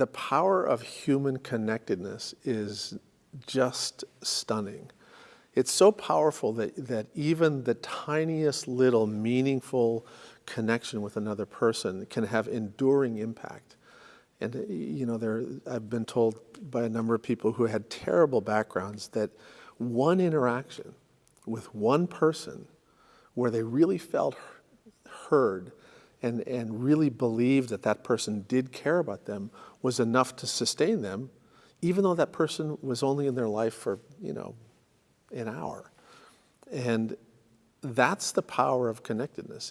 The power of human connectedness is just stunning. It's so powerful that, that even the tiniest little meaningful connection with another person can have enduring impact. And uh, you know, there, I've been told by a number of people who had terrible backgrounds that one interaction with one person where they really felt heard and, and really believe that that person did care about them was enough to sustain them, even though that person was only in their life for, you know, an hour. And that's the power of connectedness.